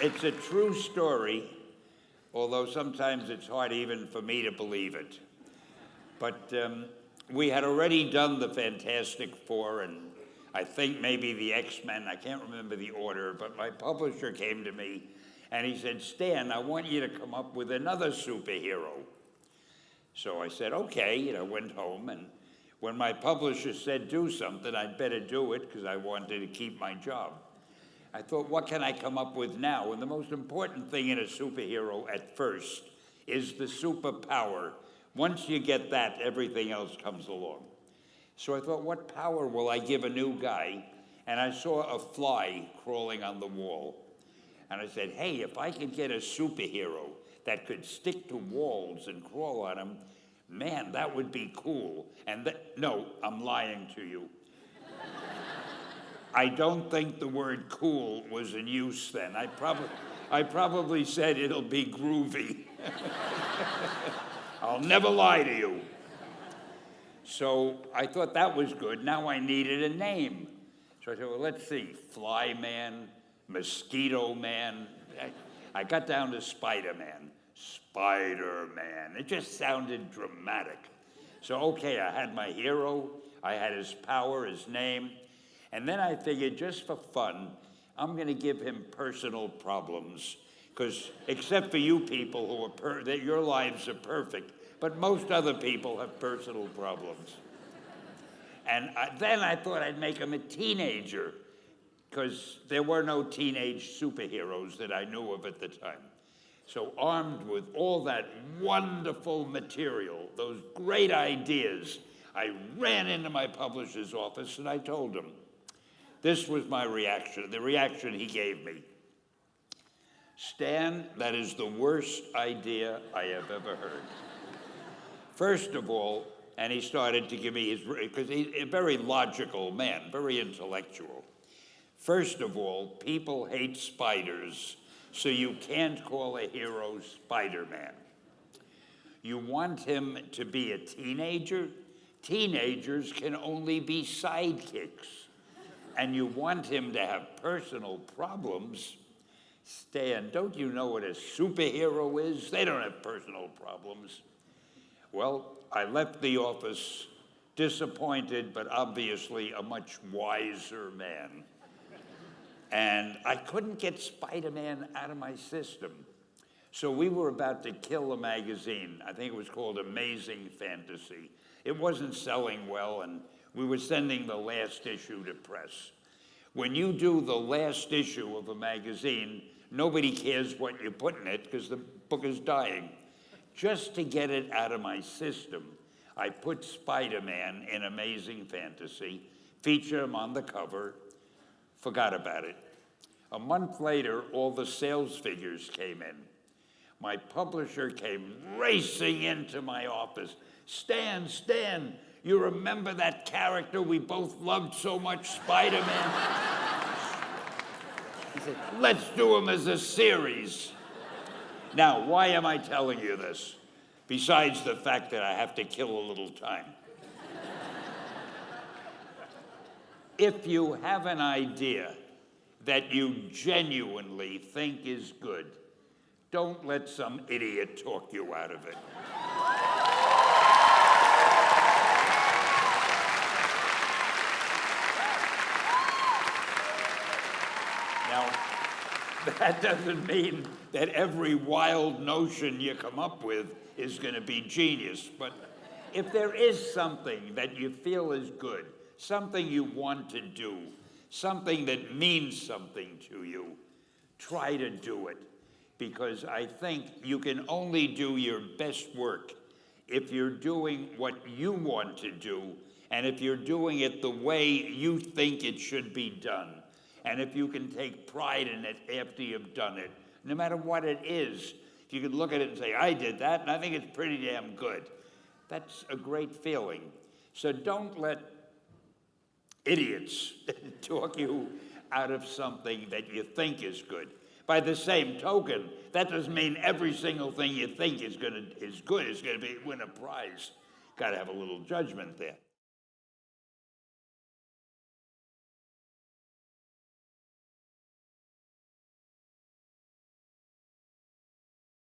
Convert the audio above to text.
it's a true story, although sometimes it's hard even for me to believe it. But um, we had already done the Fantastic Four and I think maybe the X-Men, I can't remember the order, but my publisher came to me and he said, Stan, I want you to come up with another superhero. So I said, okay, and I went home and when my publisher said do something, I'd better do it because I wanted to keep my job. I thought, what can I come up with now? And the most important thing in a superhero at first is the superpower. Once you get that, everything else comes along. So I thought, what power will I give a new guy? And I saw a fly crawling on the wall. And I said, hey, if I could get a superhero that could stick to walls and crawl on them, man, that would be cool. And th- no, I'm lying to you. I don't think the word cool was in use then. I, prob- I probably said it'll be groovy. I'll never lie to you. So I thought that was good. Now I needed a name. So I said, well, let's see, Fly Man, Mosquito Man. I, I got down to Spider Man. Spider Man. It just sounded dramatic. So, okay, I had my hero, I had his power, his name. And then I figured, just for fun, I'm going to give him personal problems. Because except for you people who are per- that your lives are perfect, but most other people have personal problems. And I, then I thought I'd make him a teenager, because there were no teenage superheroes that I knew of at the time. So, armed with all that wonderful material, those great ideas, I ran into my publisher's office and I told him, this was my reaction, the reaction he gave me. Stan, that is the worst idea I have ever heard. First of all, and he started to give me his, because he's a very logical man, very intellectual. First of all, people hate spiders, so you can't call a hero Spider Man. You want him to be a teenager? Teenagers can only be sidekicks and you want him to have personal problems, Stan, don't you know what a superhero is? They don't have personal problems. Well, I left the office disappointed, but obviously a much wiser man. And I couldn't get Spider Man out of my system. So we were about to kill a magazine. I think it was called Amazing Fantasy. It wasn't selling well, and we were sending the last issue to press. When you do the last issue of a magazine, nobody cares what you put in it because the book is dying. Just to get it out of my system, I put Spider Man in Amazing Fantasy, feature him on the cover, forgot about it. A month later, all the sales figures came in. My publisher came racing into my office. Stan, Stan, you remember that character we both loved so much, Spider Man? he said, Let's do him as a series. Now, why am I telling you this? Besides the fact that I have to kill a little time. if you have an idea that you genuinely think is good, don't let some idiot talk you out of it. Now, that doesn't mean that every wild notion you come up with is going to be genius. But if there is something that you feel is good, something you want to do, something that means something to you, try to do it. Because I think you can only do your best work if you're doing what you want to do and if you're doing it the way you think it should be done. And if you can take pride in it after you've done it, no matter what it is, if you can look at it and say, I did that, and I think it's pretty damn good, that's a great feeling. So don't let idiots talk you out of something that you think is good. By the same token, that doesn't mean every single thing you think is, gonna, is good is going to win a prize. Got to have a little judgment there.